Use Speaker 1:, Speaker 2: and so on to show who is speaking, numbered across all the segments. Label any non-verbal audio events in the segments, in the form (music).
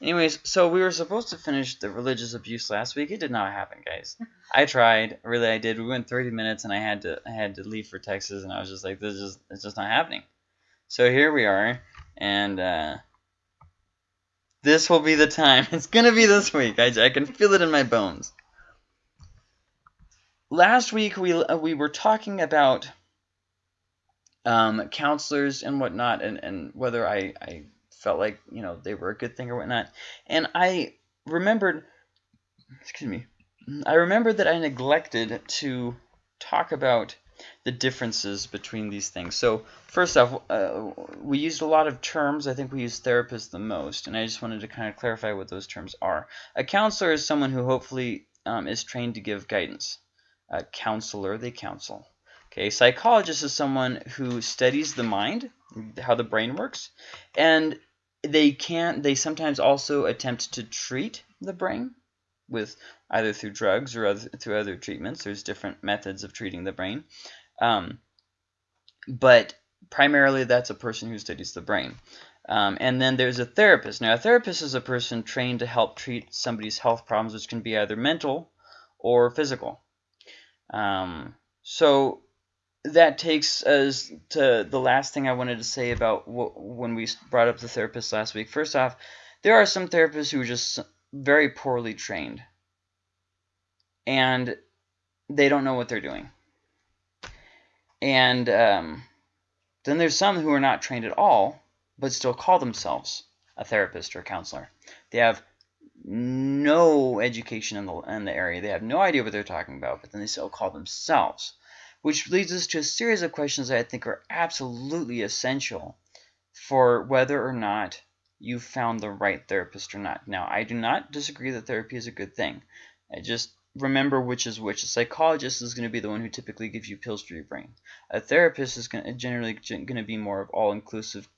Speaker 1: Anyways, so we were supposed to finish the religious abuse last week. It did not happen, guys. I tried, really, I did. We went 30 minutes, and I had to, I had to leave for Texas, and I was just like, this is, it's just not happening. So here we are, and uh, this will be the time. (laughs) It's gonna be this week. I, I can feel it in my bones. Last week we uh, we were talking about um, counselors and whatnot, and and whether I I felt like you know they were a good thing or whatnot. And I remembered, excuse me, I remembered that I neglected to talk about the differences between these things. So first off, uh, we used a lot of terms. I think we used therapist the most, and I just wanted to kind of clarify what those terms are. A counselor is someone who hopefully um, is trained to give guidance. A counselor, they counsel. Okay, psychologist is someone who studies the mind, how the brain works, and they can't. they sometimes also attempt to treat the brain with either through drugs or other, through other treatments. There's different methods of treating the brain. Um, but primarily that's a person who studies the brain. Um, and then there's a therapist. Now, a therapist is a person trained to help treat somebody's health problems, which can be either mental or physical. Um, so that takes us to the last thing I wanted to say about when we brought up the therapist last week. First off, there are some therapists who are just very poorly trained and they don't know what they're doing. And um, then there's some who are not trained at all, but still call themselves a therapist or a counselor. They have no education in the, in the area. They have no idea what they're talking about, but then they still call themselves. Which leads us to a series of questions that I think are absolutely essential for whether or not you found the right therapist or not. Now, I do not disagree that therapy is a good thing. I just remember which is which. A psychologist is going to be the one who typically gives you pills for your brain. A therapist is going to, generally going to be more of all-inclusive.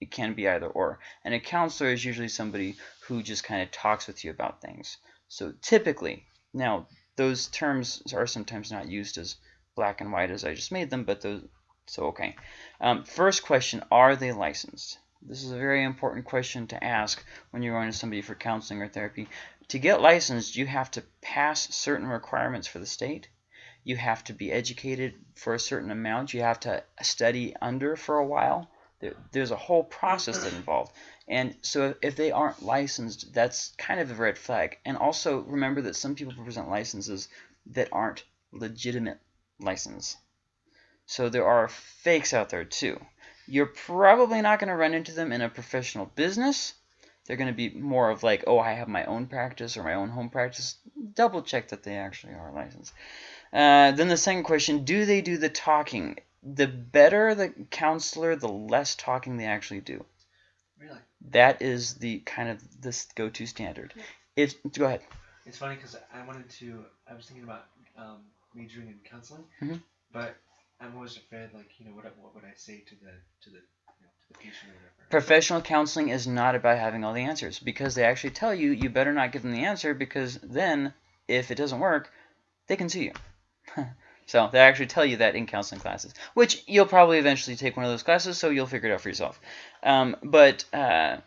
Speaker 1: It can be either or. And a counselor is usually somebody who just kind of talks with you about things. So typically, now those terms are sometimes not used as black and white as I just made them, but those so okay. Um, first question, are they licensed? This is a very important question to ask when you're going to somebody for counseling or therapy. To get licensed, you have to pass certain requirements for the state. You have to be educated for a certain amount. You have to study under for a while. There, there's a whole process that involved. And so if they aren't licensed, that's kind of a red flag. And also remember that some people present licenses that aren't legitimate license. So there are fakes out there too. You're probably not going to run into them in a professional business. They're going to be more of like, oh, I have my own practice or my own home practice. Double check that they actually are licensed. Uh, then the second question, do they do the talking? The better the counselor, the less talking they actually do.
Speaker 2: Really?
Speaker 1: That is the kind of this go-to standard. Yeah. If go ahead.
Speaker 2: It's funny because I wanted to. I was thinking about um, majoring in counseling,
Speaker 1: mm-hmm.
Speaker 2: but I'm always afraid, like, you know, what what would I say to the to the you know, to the patient or whatever.
Speaker 1: Professional counseling is not about having all the answers because they actually tell you you better not give them the answer because then if it doesn't work, they can sue you. (laughs) so they actually tell you that in counseling classes, which you'll probably eventually take one of those classes, so you'll figure it out for yourself. Um, but uh,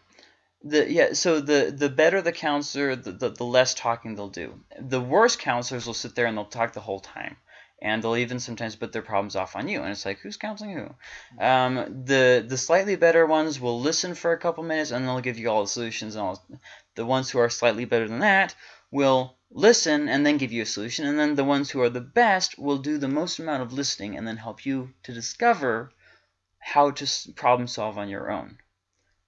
Speaker 1: the yeah, so the the better the counselor, the, the the less talking they'll do. The worst counselors will sit there and they'll talk the whole time and they'll even sometimes put their problems off on you and it's like who's counseling who um, the the slightly better ones will listen for a couple minutes and they'll give you all the solutions and all the ones who are slightly better than that will listen and then give you a solution and then the ones who are the best will do the most amount of listening and then help you to discover how to problem solve on your own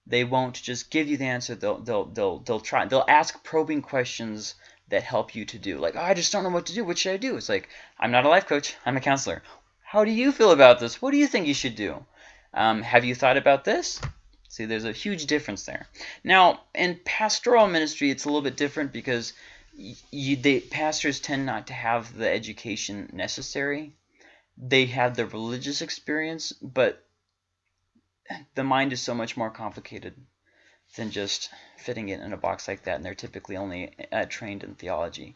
Speaker 1: they won't just give you the answer they'll they'll they'll, they'll try they'll ask probing questions that help you to do. Like, oh, I just don't know what to do. What should I do? It's like, I'm not a life coach. I'm a counselor. How do you feel about this? What do you think you should do? Um, have you thought about this? See, there's a huge difference there. Now, in pastoral ministry, it's a little bit different because you, they, pastors tend not to have the education necessary. They have the religious experience, but the mind is so much more complicated than just fitting it in a box like that, and they're typically only uh, trained in theology.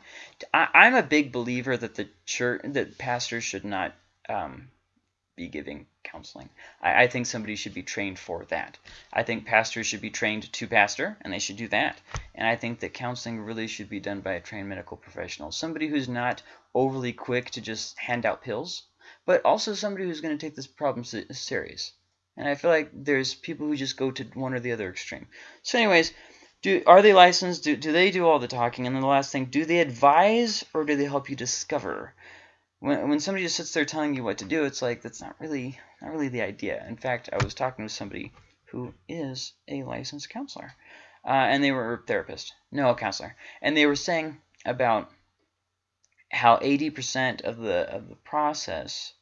Speaker 1: I, am a big believer that the church, that pastors should not um, be giving counseling. I, I, think somebody should be trained for that. I think pastors should be trained to pastor, and they should do that. And I think that counseling really should be done by a trained medical professional. Somebody who's not overly quick to just hand out pills, but also somebody who's going to take this problem serious. And I feel like there's people who just go to one or the other extreme. So anyways, do are they licensed? Do, do they do all the talking? And then the last thing, do they advise or do they help you discover? When, when somebody just sits there telling you what to do, it's like that's not really not really the idea. In fact, I was talking with somebody who is a licensed counselor, uh, and they were a therapist, no a counselor, and they were saying about how 80% of the of the process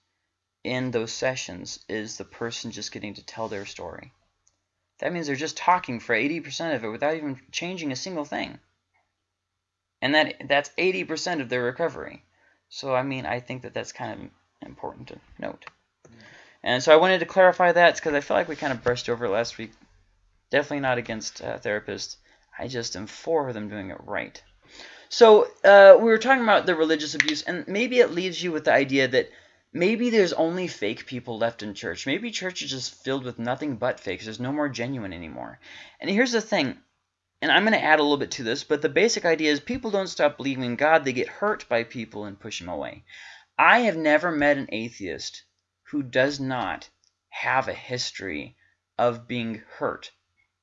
Speaker 1: in those sessions is the person just getting to tell their story. That means they're just talking for 80% of it without even changing a single thing. And that that's 80% of their recovery. So, I mean, I think that that's kind of important to note. And so I wanted to clarify that because I feel like we kind of brushed over last week. Definitely not against uh, therapists. I just am for them doing it right. So uh, we were talking about the religious abuse, and maybe it leaves you with the idea that maybe there's only fake people left in church. Maybe church is just filled with nothing but fakes. There's no more genuine anymore. And here's the thing, and I'm going to add a little bit to this, but the basic idea is people don't stop believing in God. They get hurt by people and push them away. I have never met an atheist who does not have a history of being hurt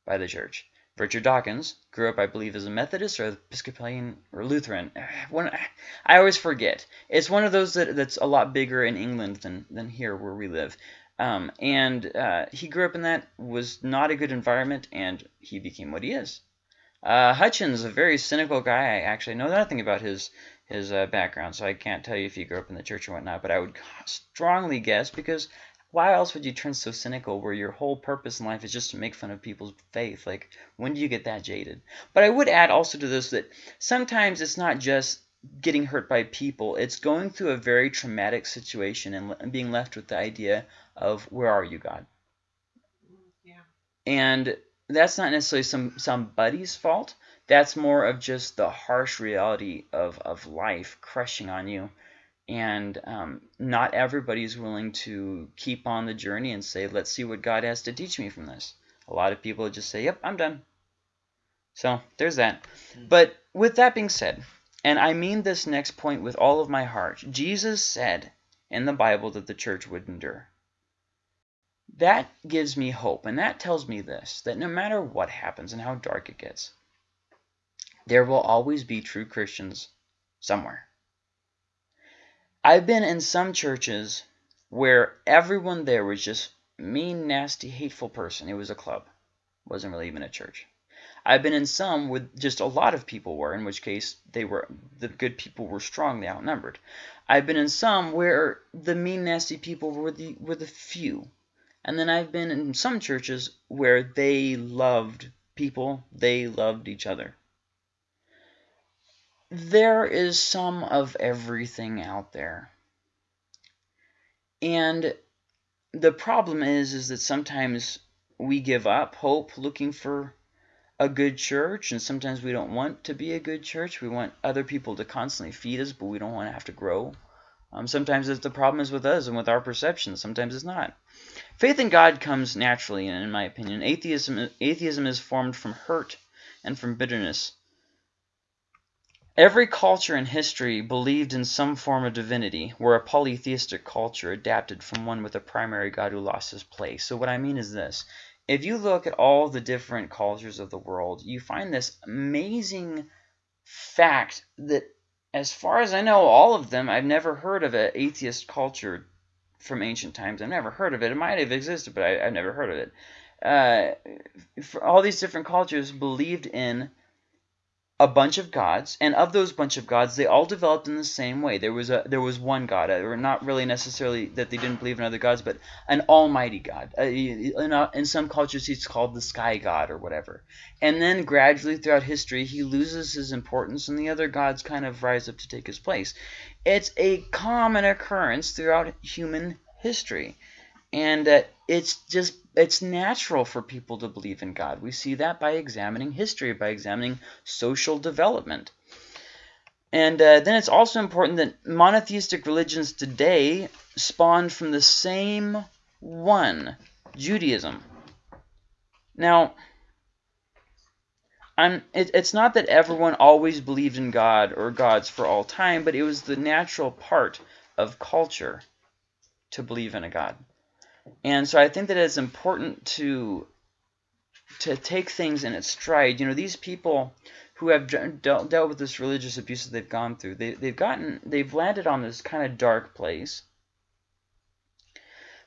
Speaker 1: by the church. Richard Dawkins grew up, I believe, as a Methodist or Episcopalian or Lutheran. (sighs) When, I always forget. It's one of those that, that's a lot bigger in England than, than here where we live. Um, and uh, he grew up in that, was not a good environment, and he became what he is. Uh, Hitchens, a very cynical guy. I actually know nothing about his his uh, background, so I can't tell you if he grew up in the church or whatnot, but I would strongly guess because why else would you turn so cynical where your whole purpose in life is just to make fun of people's faith? Like, when do you get that jaded? But I would add also to this that sometimes it's not just getting hurt by people. It's going through a very traumatic situation and being left with the idea of, where are you, God?
Speaker 3: Yeah.
Speaker 1: And that's not necessarily some somebody's fault. That's more of just the harsh reality of, of life crushing on you and um, not everybody is willing to keep on the journey and say, let's see what God has to teach me from this. A lot of people just say, yep, I'm done. So there's that. Mm. But with that being said, and I mean this next point with all of my heart, Jesus said in the Bible that the church would endure. That gives me hope, and that tells me this, that no matter what happens and how dark it gets, there will always be true Christians somewhere. I've been in some churches where everyone there was just mean, nasty, hateful person. It was a club. It wasn't really even a church. I've been in some with just a lot of people were, in which case they were the good people were strongly outnumbered. I've been in some where the mean, nasty people were the were the few. And then I've been in some churches where they loved people, they loved each other there is some of everything out there. And the problem is is that sometimes we give up hope looking for a good church and sometimes we don't want to be a good church. We want other people to constantly feed us, but we don't want to have to grow. Um, sometimes the problem is with us and with our perceptions. Sometimes it's not. Faith in God comes naturally, in my opinion. Atheism, atheism is formed from hurt and from bitterness. Every culture in history believed in some form of divinity, where a polytheistic culture adapted from one with a primary god who lost his place. So what I mean is this. If you look at all the different cultures of the world, you find this amazing fact that, as far as I know, all of them, I've never heard of an atheist culture from ancient times. I've never heard of it. It might have existed, but I, have never heard of it. Uh, all these different cultures believed in a bunch of gods, and of those bunch of gods, they all developed in the same way. There was a there was one God, or uh, not really necessarily that they didn't believe in other gods, but an almighty God. Uh, in, uh, in some cultures, he's called the sky god or whatever. And then gradually throughout history, he loses his importance, and the other gods kind of rise up to take his place. It's a common occurrence throughout human history, and it's just it's natural for people to believe in God. We see that by examining history, by examining social development. And uh, then it's also important that monotheistic religions today spawned from the same one, Judaism. Now, I'm, it, it's not that everyone always believed in God or gods for all time, but it was the natural part of culture to believe in a God. And so I think that it's important to to take things in its stride. You know, these people who have dealt, dealt with this religious abuse that they've gone through, they, they've gotten, they've landed on this kind of dark place.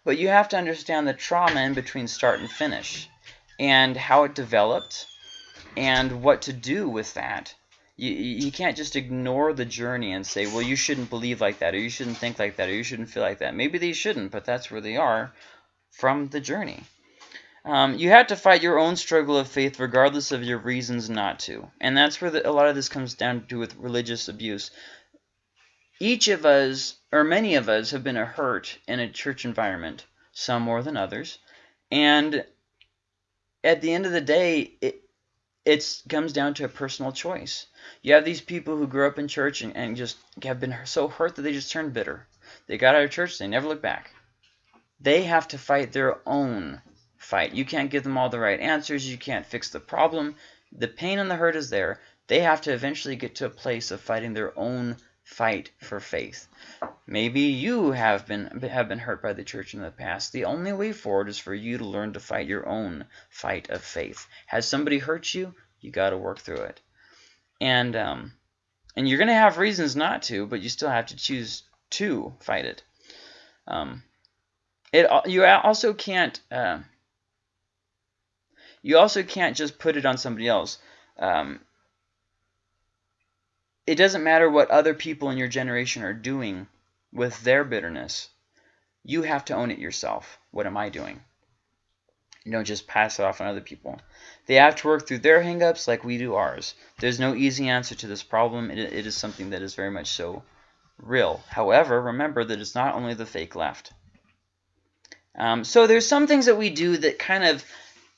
Speaker 1: But you have to understand the trauma in between start and finish and how it developed and what to do with that. You, you can't just ignore the journey and say, well, you shouldn't believe like that, or you shouldn't think like that, or you shouldn't feel like that. Maybe they shouldn't, but that's where they are from the journey. Um, you have to fight your own struggle of faith regardless of your reasons not to. And that's where the, a lot of this comes down to with religious abuse. Each of us, or many of us, have been hurt in a church environment, some more than others. And at the end of the day, it, it comes down to a personal choice. You have these people who grew up in church and, and just have been so hurt that they just turned bitter. They got out of church, they never look back. They have to fight their own fight. You can't give them all the right answers. You can't fix the problem. The pain and the hurt is there. They have to eventually get to a place of fighting their own fight for faith. Maybe you have been have been hurt by the church in the past. The only way forward is for you to learn to fight your own fight of faith. Has somebody hurt you? You got to work through it. And um, and you're going to have reasons not to, but you still have to choose to fight it. Um, it you also can't uh, you also can't just put it on somebody else. Um, it doesn't matter what other people in your generation are doing with their bitterness. You have to own it yourself. What am I doing? You don't just pass it off on other people. They have to work through their hangups like we do ours. There's no easy answer to this problem. it, it is something that is very much so real. However, remember that it's not only the fake left. Um, so there's some things that we do that kind of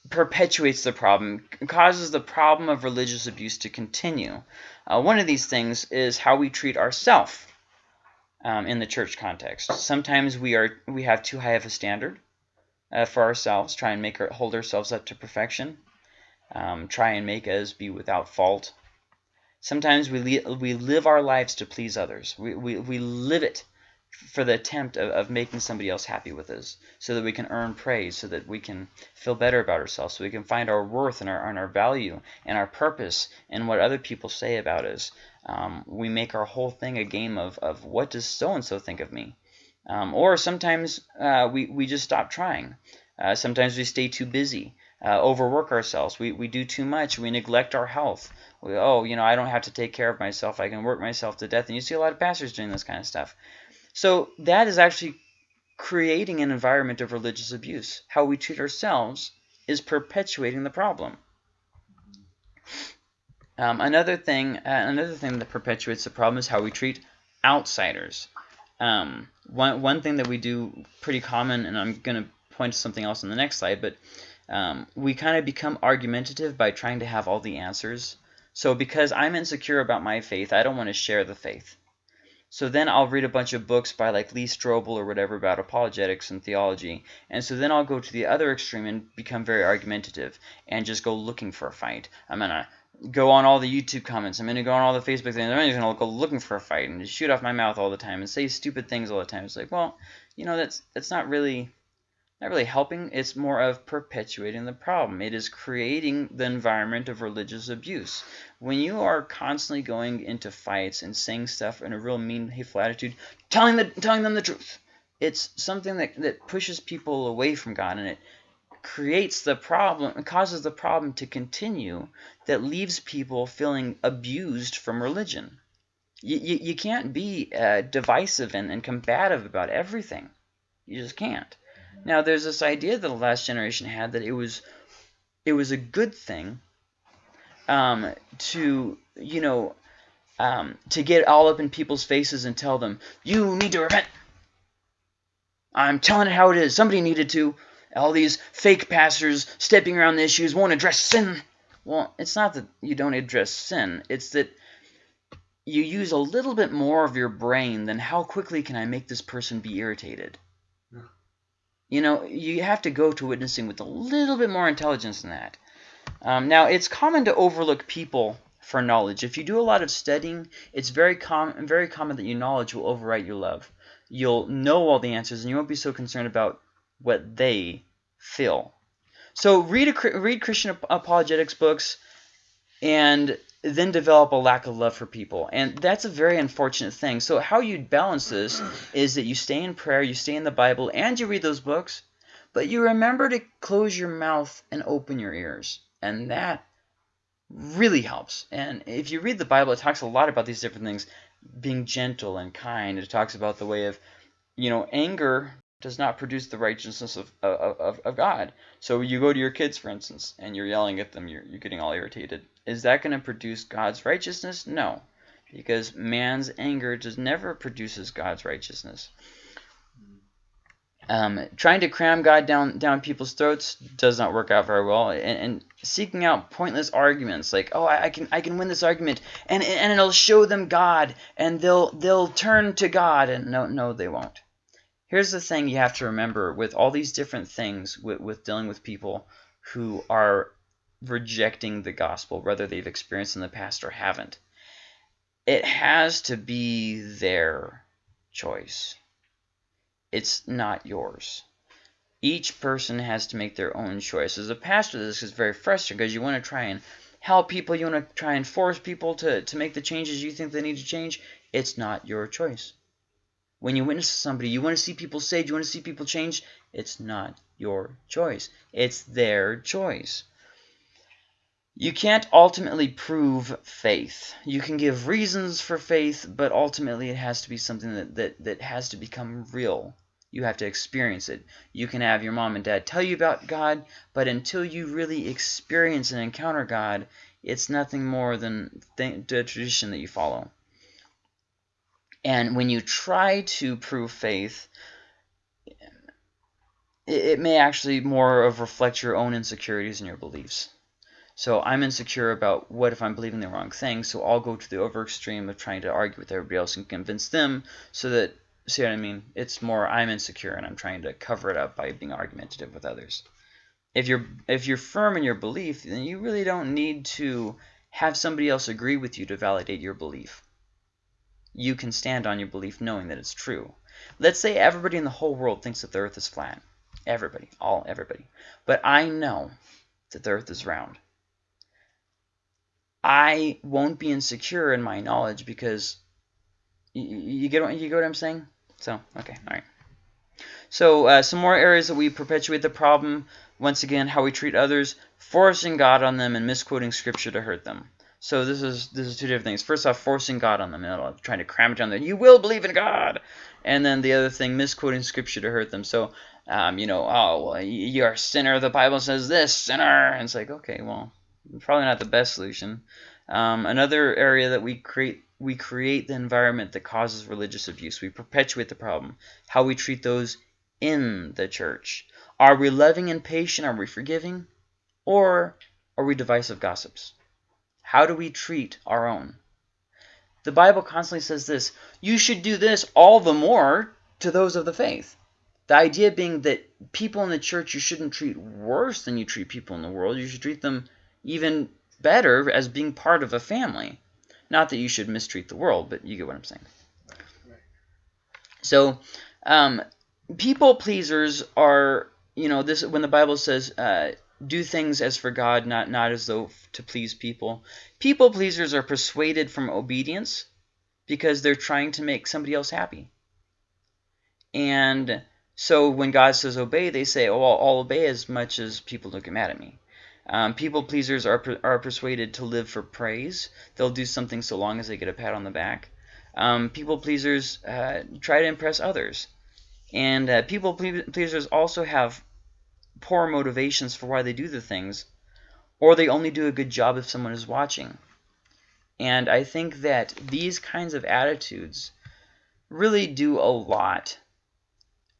Speaker 1: perpetuates the problem, causes the problem of religious abuse to continue. Uh, one of these things is how we treat ourselves um, in the church context. Sometimes we are we have too high of a standard uh, for ourselves, try and make our, hold ourselves up to perfection, um, try and make us be without fault. Sometimes we, we live our lives to please others. We, we, we live it for the attempt of, of making somebody else happy with us so that we can earn praise, so that we can feel better about ourselves, so we can find our worth and our, and our value and our purpose in what other people say about us. Um, we make our whole thing a game of, of what does so-and-so think of me? Um, or sometimes uh, we, we just stop trying. Uh, sometimes we stay too busy, uh, overwork ourselves. We, we do too much. We neglect our health. We, oh, you know, I don't have to take care of myself. I can work myself to death. And you see a lot of pastors doing this kind of stuff. So that is actually creating an environment of religious abuse. How we treat ourselves is perpetuating the problem. Um, another thing, uh, another thing that perpetuates the problem is how we treat outsiders. Um, one one thing that we do pretty common, and I'm going to point to something else on the next slide, but um, we kind of become argumentative by trying to have all the answers. So because I'm insecure about my faith, I don't want to share the faith. So then I'll read a bunch of books by like Lee Strobel or whatever about apologetics and theology. And so then I'll go to the other extreme and become very argumentative and just go looking for a fight. I'm going to go on all the YouTube comments. I'm going to go on all the Facebook things. I'm just going to go looking for a fight and just shoot off my mouth all the time and say stupid things all the time. It's like, well, you know, that's that's not really not really helping. It's more of perpetuating the problem. It is creating the environment of religious abuse. When you are constantly going into fights and saying stuff in a real mean, hateful attitude, telling the telling them the truth, it's something that that pushes people away from God, and it creates the problem, it causes the problem to continue that leaves people feeling abused from religion. You, you, you can't be uh, divisive and, and combative about everything. You just can't. Now, there's this idea that the last generation had that it was it was a good thing um, to, you know, um, to get all up in people's faces and tell them, you need to repent. I'm telling it how it is. Somebody needed to. All these fake pastors stepping around the issues won't address sin. Well, it's not that you don't address sin. It's that you use a little bit more of your brain than how quickly can I make this person be irritated. You know, you have to go to witnessing with a little bit more intelligence than that. Um, now, it's common to overlook people for knowledge. If you do a lot of studying, it's very common very common that your knowledge will overwrite your love. You'll know all the answers, and you won't be so concerned about what they feel. So read a, read Christian apologetics books, and then develop a lack of love for people. And that's a very unfortunate thing. So how you balance this is that you stay in prayer, you stay in the Bible, and you read those books, but you remember to close your mouth and open your ears. And that really helps. And if you read the Bible, it talks a lot about these different things, being gentle and kind. It talks about the way of, you know, anger does not produce the righteousness of, of, of God. So you go to your kids, for instance, and you're yelling at them, you're, you're getting all irritated. Is that going to produce God's righteousness? No, because man's anger just never produces God's righteousness. Um, trying to cram God down down people's throats does not work out very well, and, and seeking out pointless arguments like, oh, I, I, can I can win this argument, and and it'll show them God, and they'll they'll turn to God, and no no they won't. Here's the thing you have to remember with all these different things with, with dealing with people who are rejecting the gospel, whether they've experienced in the past or haven't. It has to be their choice. It's not yours. Each person has to make their own choice. As a pastor, this is very frustrating because you want to try and help people, you want to try and force people to, to make the changes you think they need to change. It's not your choice. When you witness to somebody, you want to see people saved, you want to see people change, it's not your choice. It's their choice. You can't ultimately prove faith. You can give reasons for faith, but ultimately it has to be something that, that, that has to become real. You have to experience it. You can have your mom and dad tell you about God, but until you really experience and encounter God, it's nothing more than the tradition that you follow. And when you try to prove faith, it, may actually more of reflect your own insecurities and your beliefs. So I'm insecure about what if I'm believing the wrong thing, so I'll go to the over extreme of trying to argue with everybody else and convince them so that, see what I mean? It's more I'm insecure and I'm trying to cover it up by being argumentative with others. If you're if you're firm in your belief, then you really don't need to have somebody else agree with you to validate your belief you can stand on your belief knowing that it's true. Let's say everybody in the whole world thinks that the earth is flat. Everybody. All everybody. But I know that the earth is round. I won't be insecure in my knowledge because you, you get what you get what I'm saying? So, okay, all right. So, uh, some more areas that we perpetuate the problem. Once again, how we treat others, forcing God on them, and misquoting Scripture to hurt them. So this is this is two different things. First off, forcing God on them, you know, trying to cram it down there. You will believe in God, and then the other thing, misquoting Scripture to hurt them. So, um, you know, oh, well, you're a sinner. The Bible says this, sinner. And it's like, okay, well, probably not the best solution. Um, another area that we create we create the environment that causes religious abuse. We perpetuate the problem. How we treat those in the church. Are we loving and patient? Are we forgiving? Or are we divisive gossips? How do we treat our own? The Bible constantly says this, you should do this all the more to those of the faith. The idea being that people in the church you shouldn't treat worse than you treat people in the world. You should treat them even better as being part of a family. Not that you should mistreat the world, but you get what I'm saying. So, um, people pleasers are, you know, this when the Bible says, uh, do things as for God, not, not as though to please people. People pleasers are persuaded from obedience because they're trying to make somebody else happy. And so when God says obey, they say, oh, I'll, I'll obey as much as people don't get mad at me. Um, people pleasers are, are persuaded to live for praise. They'll do something so long as they get a pat on the back. Um, people pleasers uh, try to impress others. And uh, people pleasers also have poor motivations for why they do the things, or they only do a good job if someone is watching. And I think that these kinds of attitudes really do a lot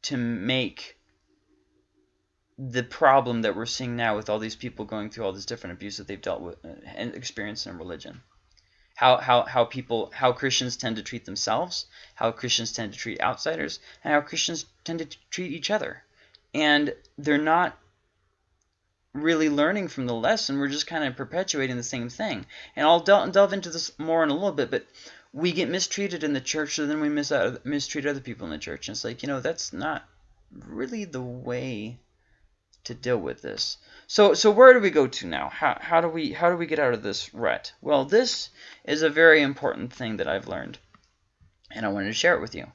Speaker 1: to make the problem that we're seeing now with all these people going through all this different abuse that they've dealt with uh, and experienced in religion. how how how people how Christians tend to treat themselves, how Christians tend to treat outsiders, and how Christians tend to treat each other. And they're not really learning from the lesson. We're just kind of perpetuating the same thing. And I'll del- delve into this more in a little bit, but we get mistreated in the church, so then we mis- mistreat other people in the church. And it's like, you know, that's not really the way to deal with this. So so where do we go to now? How, how do we how do we get out of this rut? Well, this is a very important thing that I've learned, and I wanted to share it with you.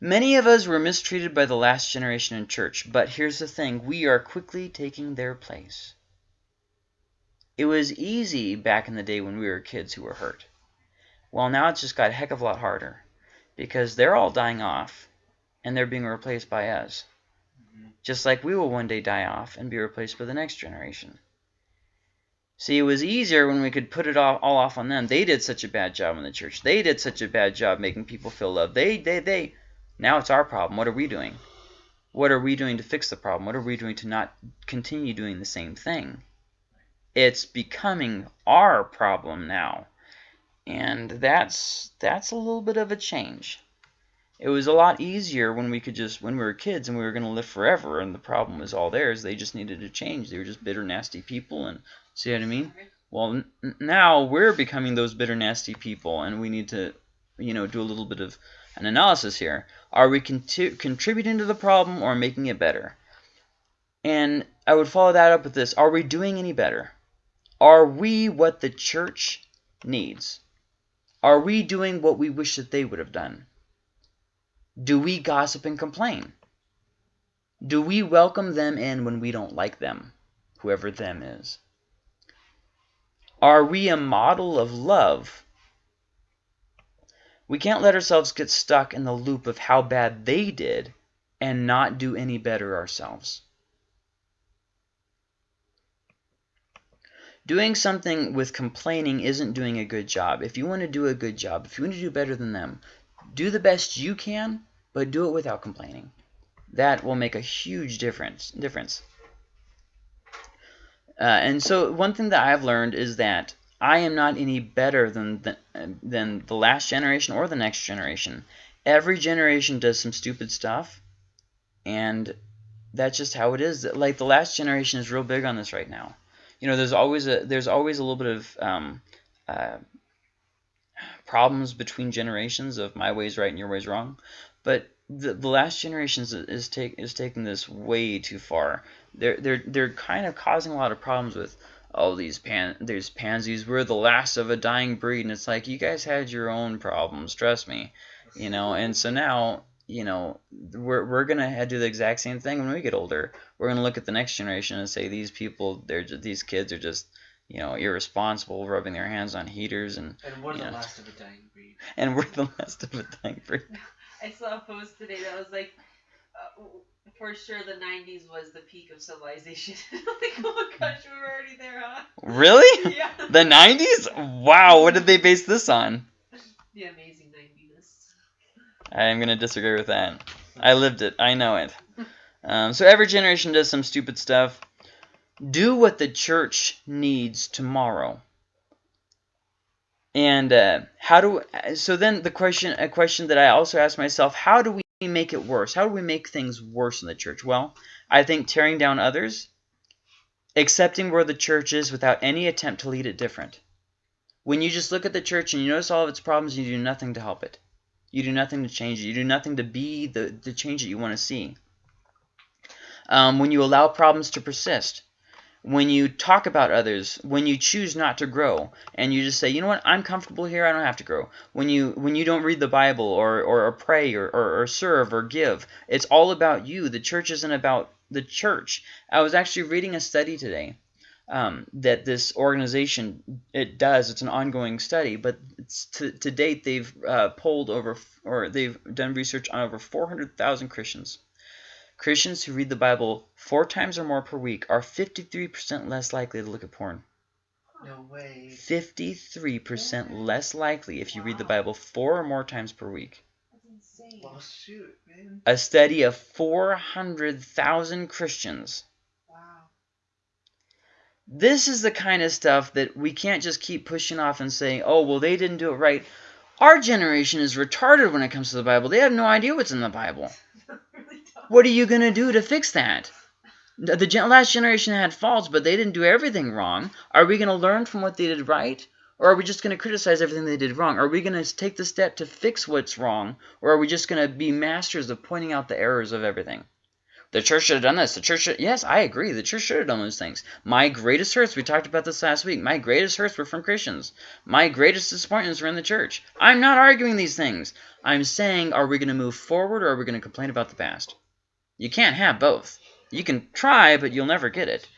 Speaker 1: Many of us were mistreated by the last generation in church, but here's the thing: we are quickly taking their place. It was easy back in the day when we were kids who were hurt. Well, now it's just got a heck of a lot harder because they're all dying off and they're being replaced by us just like we will one day die off and be replaced by the next generation. See, it was easier when we could put it all, all off on them. They did such a bad job in the church. They did such a bad job making people feel loved. They, they, they. Now it's our problem. What are we doing? What are we doing to fix the problem? What are we doing to not continue doing the same thing? It's becoming our problem now. And that's that's a little bit of a change. It was a lot easier when we could just when we were kids and we were going to live forever and the problem was all theirs. They just needed to change. They were just bitter, nasty people and see what I mean? Well, now we're becoming those bitter, nasty people and we need to, you know, do a little bit of an analysis here. Are we contributing to the problem or making it better? And I would follow that up with this. Are we doing any better? Are we what the church needs? Are we doing what we wish that they would have done? Do we gossip and complain? Do we welcome them in when we don't like them, whoever them is? Are we a model of love? We can't let ourselves get stuck in the loop of how bad they did and not do any better ourselves. Doing something with complaining isn't doing a good job. If you want to do a good job, if you want to do better than them, do the best you can, but do it without complaining. That will make a huge difference. difference. Uh, and so one thing that I've learned is that I am not any better than the, than the last generation or the next generation. Every generation does some stupid stuff, and that's just how it is. Like the last generation is real big on this right now. You know, there's always a there's always a little bit of um, uh, problems between generations of my way's right and your way's wrong. But the, the last generation is, is, take, is taking this way too far. They're, they're, they're kind of causing a lot of problems with all these pan there's pansies we're the last of a dying breed and it's like you guys had your own problems trust me you know and so now you know we're, we're gonna do the exact same thing when we get older we're gonna look at the next generation and say these people they're just, these kids are just you know, irresponsible, rubbing their hands on heaters, and
Speaker 2: and we're the
Speaker 1: know,
Speaker 2: last of a dying breed.
Speaker 1: And we're the (laughs) last of a dying breed. (laughs)
Speaker 3: I saw a post today that was like, uh, for sure the '90s was the peak of civilization. (laughs) like, oh my gosh, we were already there, huh?
Speaker 1: Really? (laughs)
Speaker 3: yeah.
Speaker 1: The '90s? Wow, what did they base this on?
Speaker 3: The amazing '90s.
Speaker 1: I am gonna disagree with that. I lived it. I know it. Um, so every generation does some stupid stuff. Do what the church needs tomorrow. And uh, how do so then the question a question that I also ask myself, how do we make it worse? How do we make things worse in the church? Well, I think tearing down others, accepting where the church is without any attempt to lead it different. When you just look at the church and you notice all of its problems, you do nothing to help it. You do nothing to change it. You do nothing to be the, the change that you want to see. Um, when you allow problems to persist, when you talk about others, when you choose not to grow, and you just say, you know what, I'm comfortable here, I don't have to grow. When you when you don't read the Bible or, or, or pray or, or, or serve or give, it's all about you. The church isn't about the church. I was actually reading a study today um, that this organization it does. It's an ongoing study, but to, to date they've uh, polled over or they've done research on over 400,000 Christians. Christians who read the Bible four times or more per week are 53% less likely to look at porn.
Speaker 2: No way.
Speaker 1: 53% less likely if you read the Bible four or more times per week.
Speaker 3: That's insane.
Speaker 2: Well, shoot, man.
Speaker 1: A study of 400,000 Christians
Speaker 3: Wow.
Speaker 1: This is the kind of stuff that we can't just keep pushing off and saying, oh, well, they didn't do it right. Our generation is retarded when it comes to the Bible. They have no idea what's in the Bible. What are you going to do to fix that? The, the gen- last generation had faults, but they didn't do everything wrong. Are we going to learn from what they did right? Or are we just going to criticize everything they did wrong? Are we going to take the step to fix what's wrong? Or are we just going to be masters of pointing out the errors of everything? The church should have done this. The church should, yes, I agree. The church should have done those things. My greatest hurts, we talked about this last week. My greatest hurts were from Christians. My greatest disappointments were in the church. I'm not arguing these things. I'm saying, are we going to move forward or are we going to complain about the past? You can't have both. You can try, but you'll never get it.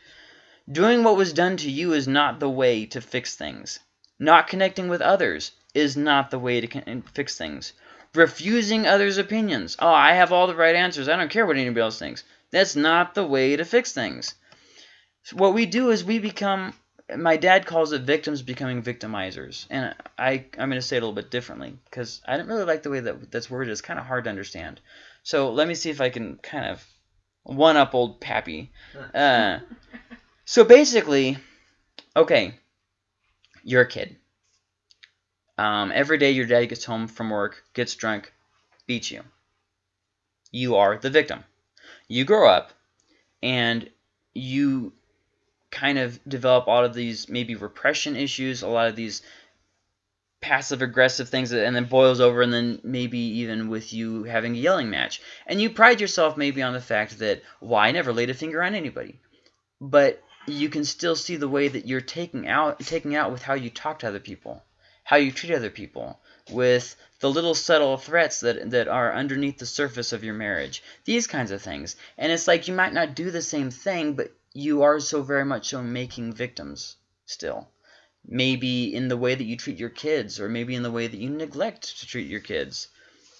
Speaker 1: Doing what was done to you is not the way to fix things. Not connecting with others is not the way to fix things. Refusing others' opinions. Oh, I have all the right answers. I don't care what anybody else thinks. That's not the way to fix things. What we do is we become, my dad calls it victims becoming victimizers. And I, I'm going to say it a little bit differently because I didn't really like the way that that's worded. It's kind of hard to understand. So let me see if I can kind of one up old Pappy. (laughs) Uh, so basically, okay, you're a kid. Um, every day your dad gets home from work, gets drunk, beats you. You are the victim. You grow up and you kind of develop all of these maybe repression issues, a lot of these passive aggressive things and then boils over and then maybe even with you having a yelling match. And you pride yourself maybe on the fact that, well, I never laid a finger on anybody. But you can still see the way that you're taking out taking out with how you talk to other people, how you treat other people, with the little subtle threats that that are underneath the surface of your marriage. These kinds of things. And it's like you might not do the same thing, but you are so very much so making victims still. Maybe in the way that you treat your kids, or maybe in the way that you neglect to treat your kids.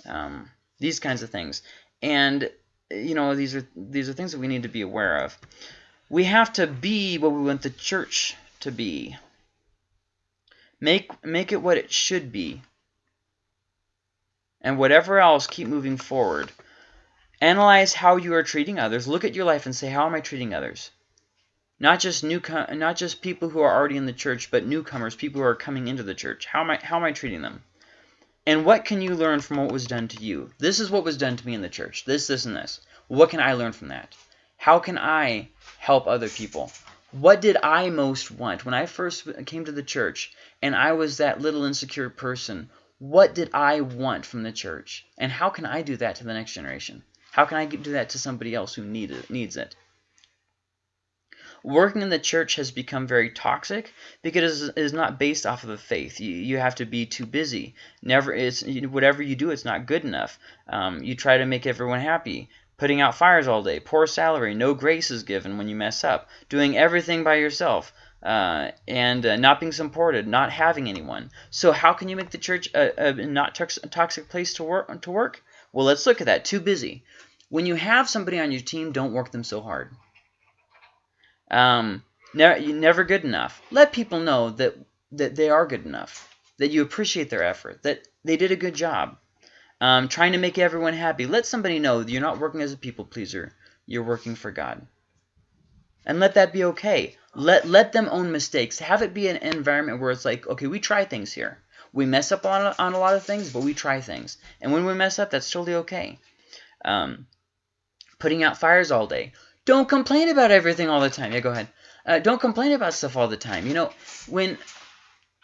Speaker 1: Um, these kinds of things. And you know, these are these are things that we need to be aware of. We have to be what we want the church to be. Make make it what it should be. And whatever else, keep moving forward. Analyze how you are treating others. Look at your life and say, how am I treating others? Not just new, not just people who are already in the church, but newcomers, people who are coming into the church. How am I, how am I treating them? And what can you learn from what was done to you? This is what was done to me in the church. This, this, and this. What can I learn from that? How can I help other people? What did I most want when I first came to the church and I was that little insecure person? What did I want from the church? And how can I do that to the next generation? How can I do that to somebody else who need it, needs it? Working in the church has become very toxic because it is not based off of a faith. You, you have to be too busy. Never, it's whatever you do, it's not good enough. Um, you try to make everyone happy putting out fires all day, poor salary, no grace is given when you mess up, doing everything by yourself, uh, and uh, not being supported, not having anyone. So how can you make the church a, a not toxic place to work? To work? Well, let's look at that. Too busy. When you have somebody on your team, don't work them so hard. Um, never, never good enough. Let people know that that they are good enough, that you appreciate their effort, that they did a good job. Um, trying to make everyone happy. Let somebody know that you're not working as a people pleaser. You're working for God. And let that be okay. Let let them own mistakes. Have it be an environment where it's like, okay, we try things here. We mess up on, on a lot of things, but we try things. And when we mess up, that's totally okay. Um, putting out fires all day. Don't complain about everything all the time. Yeah, go ahead. Uh, don't complain about stuff all the time. You know, when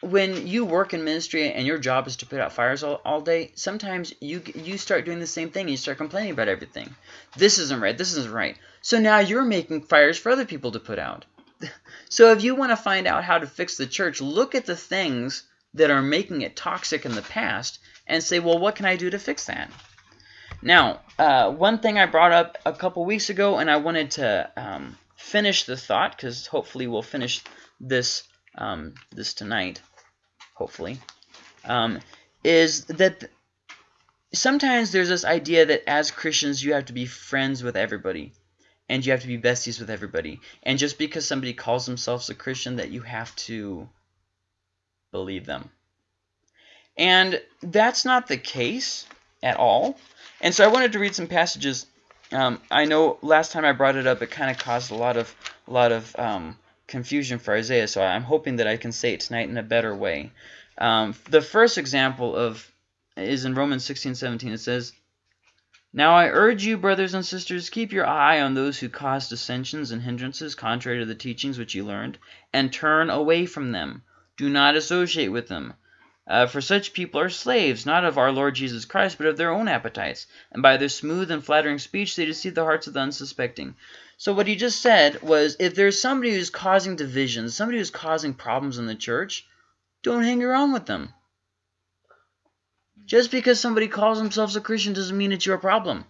Speaker 1: when you work in ministry and your job is to put out fires all, all day, sometimes you you start doing the same thing. You start complaining about everything. This isn't right. This isn't right. So now you're making fires for other people to put out. (laughs) so if you want to find out how to fix the church, look at the things that are making it toxic in the past and say, well, what can I do to fix that? Now, uh, one thing I brought up a couple weeks ago, and I wanted to um, finish the thought because hopefully we'll finish this um, this tonight, hopefully, um, is that sometimes there's this idea that as Christians you have to be friends with everybody and you have to be besties with everybody. And just because somebody calls themselves a Christian that you have to believe them. And that's not the case at all. And so I wanted to read some passages. Um, I know last time I brought it up, it kind of caused a lot of a lot of um, confusion for Isaiah, so I'm hoping that I can say it tonight in a better way. Um, the first example of is in Romans 16, 17. It says, Now I urge you, brothers and sisters, keep your eye on those who cause dissensions and hindrances contrary to the teachings which you learned, and turn away from them. Do not associate with them. Uh, for such people are slaves, not of our Lord Jesus Christ, but of their own appetites. And by their smooth and flattering speech, they deceive the hearts of the unsuspecting. So what he just said was, if there's somebody who's causing divisions, somebody who's causing problems in the church, don't hang around with them. Just because somebody calls themselves a Christian doesn't mean it's your problem.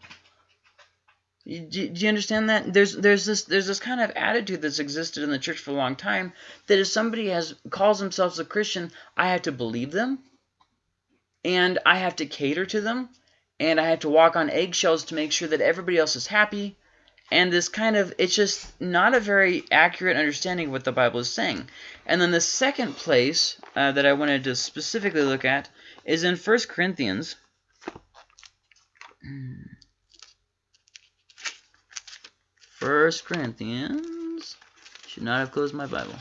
Speaker 1: Do, do you understand that? There's there's this there's this kind of attitude that's existed in the church for a long time that if somebody has calls themselves a Christian, I have to believe them, and I have to cater to them, and I have to walk on eggshells to make sure that everybody else is happy, and this kind of it's just not a very accurate understanding of what the Bible is saying. And then the second place uh, that I wanted to specifically look at is in 1 Corinthians. First Corinthians. Should not have closed my Bible.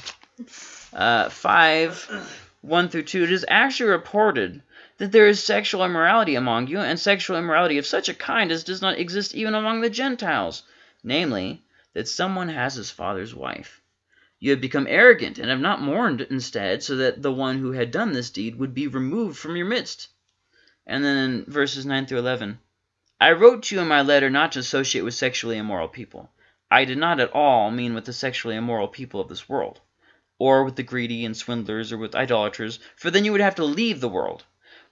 Speaker 1: Uh, 5, 1 through 2. It is actually reported that there is sexual immorality among you, and sexual immorality of such a kind as does not exist even among the Gentiles, namely, that someone has his father's wife. You have become arrogant, and have not mourned instead, so that the one who had done this deed would be removed from your midst. And then verses 9 through 11. I wrote to you in my letter not to associate with sexually immoral people. I did not at all mean with the sexually immoral people of this world, or with the greedy and swindlers, or with idolaters, for then you would have to leave the world.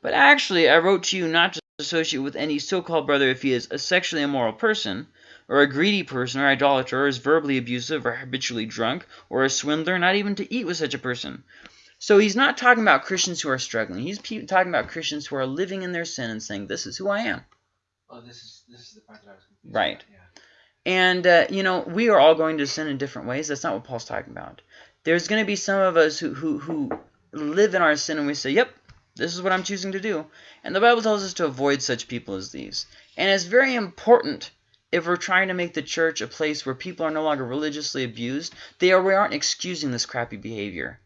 Speaker 1: But actually I wrote to you not to associate with any so-called brother if he is a sexually immoral person, or a greedy person, or idolater, or is verbally abusive, or habitually drunk, or a swindler, not even to eat with such a person. So he's not talking about Christians who are struggling. He's talking about Christians who are living in their sin and saying, this is who I am.
Speaker 2: Oh, this is this is the part that I was confused.
Speaker 1: Right.
Speaker 2: About. Yeah.
Speaker 1: And, uh, you know, we are all going to sin in different ways. That's not what Paul's talking about. There's going to be some of us who, who, who live in our sin and we say, yep, this is what I'm choosing to do. And the Bible tells us to avoid such people as these. And it's very important if we're trying to make the church a place where people are no longer religiously abused, they are, we aren't excusing this crappy behavior.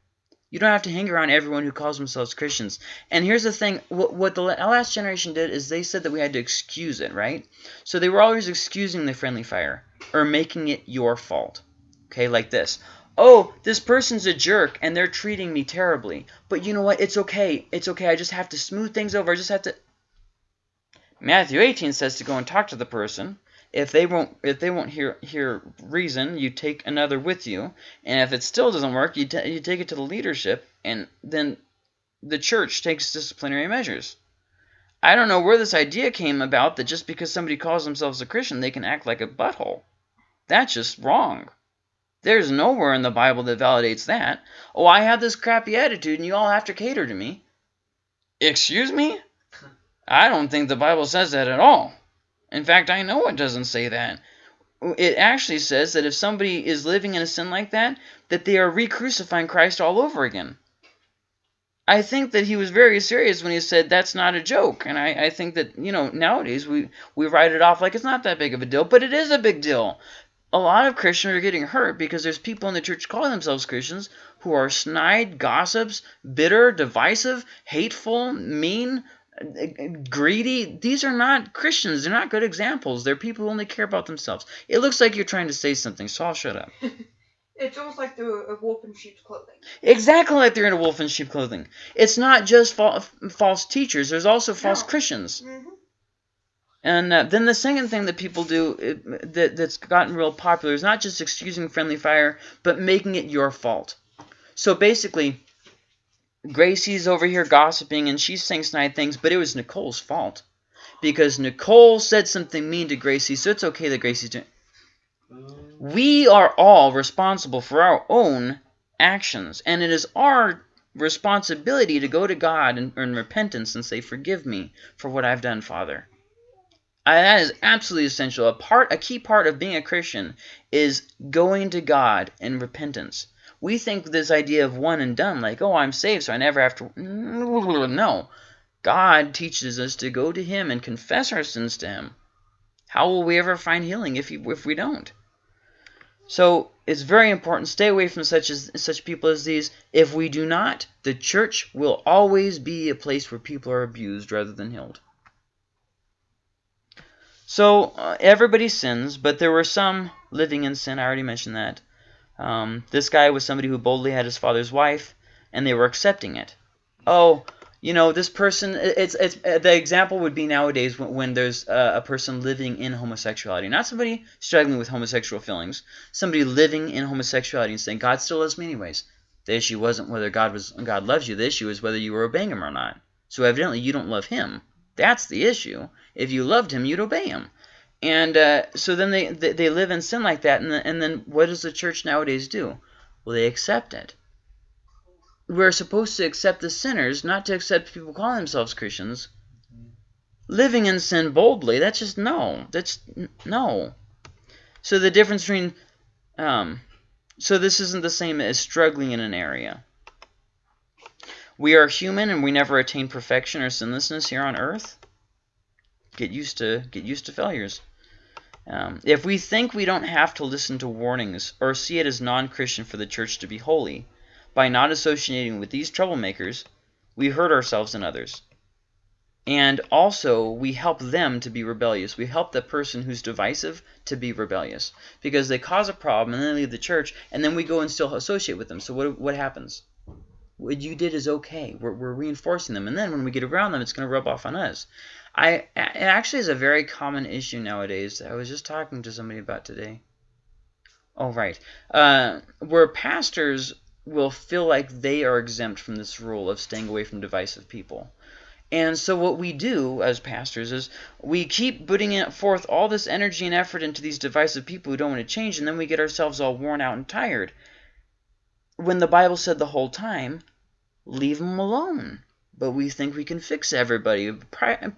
Speaker 1: You don't have to hang around everyone who calls themselves Christians. And here's the thing, what, what the last generation did is they said that we had to excuse it, right? So they were always excusing the friendly fire or making it your fault. Okay, like this. Oh, this person's a jerk and they're treating me terribly. But you know what? It's okay. It's okay. I just have to smooth things over. I just have to... Matthew 18 says to go and talk to the person if they won't if they won't hear hear reason, you take another with you, and if it still doesn't work, you you take it to the leadership, and then the church takes disciplinary measures. I don't know where this idea came about that just because somebody calls themselves a Christian, they can act like a butthole. That's just wrong. There's nowhere in the Bible that validates that. Oh, I have this crappy attitude and you all have to cater to me. Excuse me? (laughs) I don't think the Bible says that at all. In fact, I know it doesn't say that. It actually says that if somebody is living in a sin like that, that they are re-crucifying Christ all over again. I think that he was very serious when he said that's not a joke. And I, I think that, you know, nowadays we, we write it off like it's not that big of a deal, but it is a big deal. A lot of Christians are getting hurt because there's people in the church calling themselves Christians who are snide, gossips, bitter, divisive, hateful, mean, greedy. These are not Christians. They're not good examples. They're people who only care about themselves. It looks like you're trying to say something, so I'll shut up. (laughs)
Speaker 4: It's almost like they're a wolf in sheep's clothing.
Speaker 1: Exactly like they're in a wolf in sheep clothing. It's not just fa false teachers. There's also false
Speaker 4: No.
Speaker 1: Christians.
Speaker 4: Mm -hmm.
Speaker 1: And uh, then the second thing that people do it, that, that's gotten real popular is not just excusing friendly fire, but making it your fault. So basically, Gracie's over here gossiping, and she's saying snide things, but it was Nicole's fault. Because Nicole said something mean to Gracie, so it's okay that Gracie's doing we are all responsible for our own actions, and it is our responsibility to go to God in, in repentance and say, "Forgive me for what I've done, Father." I, that is absolutely essential. A part, a key part of being a Christian is going to God in repentance. We think this idea of one and done, like, "Oh, I'm saved, so I never have to." (laughs) No, God teaches us to go to Him and confess our sins to Him. How will we ever find healing if, if we don't? So it's very important. Stay away from such as such people as these. If we do not, the church will always be a place where people are abused rather than healed. So uh, everybody sins, but there were some living in sin. I already mentioned that. Um, this guy was somebody who boldly had his father's wife, and they were accepting it. Oh, you know, this person. It's it's uh, the example would be nowadays when, when there's uh, a person living in homosexuality, not somebody struggling with homosexual feelings, somebody living in homosexuality and saying God still loves me anyways. The issue wasn't whether God was God loves you. The issue is whether you were obeying Him or not. So evidently you don't love Him. That's the issue. If you loved Him, you'd obey Him. And uh, so then they, they they live in sin like that, and, the, and then what does the church nowadays do? Well, they accept it we're supposed to accept the sinners, not to accept people calling themselves Christians. Living in sin boldly, that's just no. That's no. So the difference between, um, so this isn't the same as struggling in an area. We are human and we never attain perfection or sinlessness here on earth. Get used to get used to failures. Um, if we think we don't have to listen to warnings or see it as non-Christian for the church to be holy, by not associating with these troublemakers, we hurt ourselves and others. And also, we help them to be rebellious. We help the person who's divisive to be rebellious. Because they cause a problem and then they leave the church, and then we go and still associate with them. So what, what happens? What you did is okay. We're, we're reinforcing them. And then when we get around them, it's going to rub off on us. I It actually is a very common issue nowadays. I was just talking to somebody about today. Oh, right. Uh, where pastors will feel like they are exempt from this rule of staying away from divisive people. And so what we do as pastors is we keep putting forth all this energy and effort into these divisive people who don't want to change, and then we get ourselves all worn out and tired. When the Bible said the whole time, leave them alone. But we think we can fix everybody.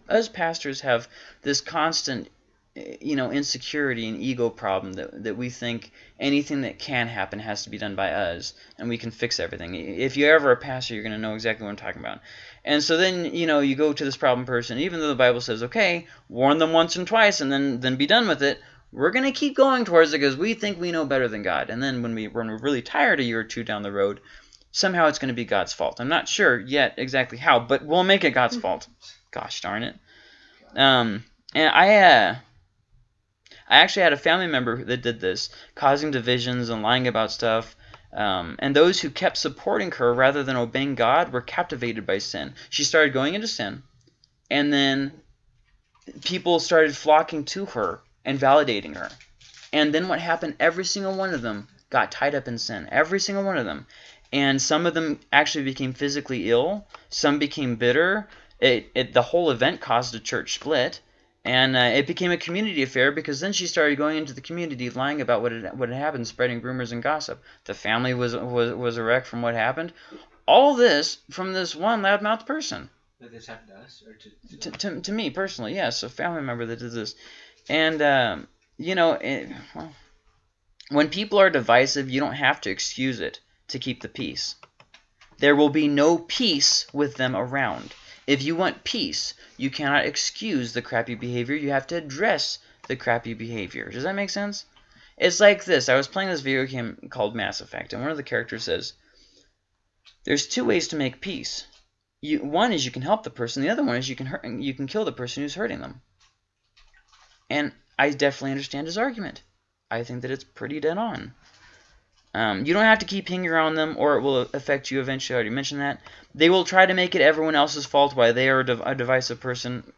Speaker 1: Us pastors have this constant eh, you know, insecurity and ego problem that, that we think anything that can happen has to be done by us and we can fix everything. If you're ever a pastor, you're going to know exactly what I'm talking about. And so then, you know, you go to this problem person, even though the Bible says, okay, warn them once and twice and then, then be done with it, we're going to keep going towards it because we think we know better than God. And then when, we, when we're really tired a year or two down the road, somehow it's going to be God's fault. I'm not sure yet exactly how, but we'll make it God's fault. Gosh darn it. Um, and I, uh, I actually had a family member that did this, causing divisions and lying about stuff. Um, and those who kept supporting her rather than obeying God were captivated by sin. She started going into sin, and then people started flocking to her and validating her. And then what happened? Every single one of them got tied up in sin. Every single one of them. And some of them actually became physically ill. Some became bitter. It, it, the whole event caused a church split. And uh, it became a community affair because then she started going into the community, lying about what had, what had happened, spreading rumors and gossip. The family was was was a wreck from what happened. All this from this one loudmouth person.
Speaker 2: Did this happen to us or to
Speaker 1: to, to, to me personally? Yes, a family member that did this, and um, you know, it, well, when people are divisive, you don't have to excuse it to keep the peace. There will be no peace with them around. If you want peace, you cannot excuse the crappy behavior. You have to address the crappy behavior. Does that make sense? It's like this. I was playing this video game called Mass Effect, and one of the characters says, there's two ways to make peace. You, one is you can help the person. The other one is you can hurt, you can kill the person who's hurting them. And I definitely understand his argument. I think that it's pretty dead on. Um, you don't have to keep hanging around them or it will affect you eventually. I already mentioned that. They will try to make it everyone else's fault why they are a, div a divisive person.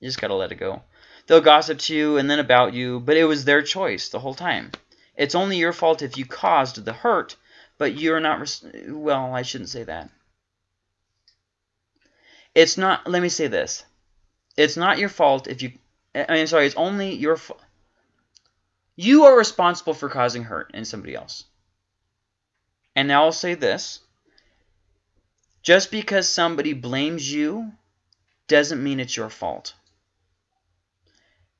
Speaker 1: You just got to let it go. They'll gossip to you and then about you, but it was their choice the whole time. It's only your fault if you caused the hurt, but you're not... Well, I shouldn't say that. It's not... Let me say this. It's not your fault if you... I mean, sorry, it's only your fault. You are responsible for causing hurt in somebody else. And now I'll say this. Just because somebody blames you doesn't mean it's your fault.